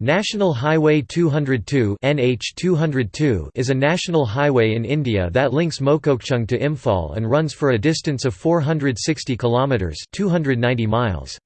National Highway 202 NH 202 is a national highway in India that links Mokokchung to Imphal and runs for a distance of 460 kilometers 290 miles.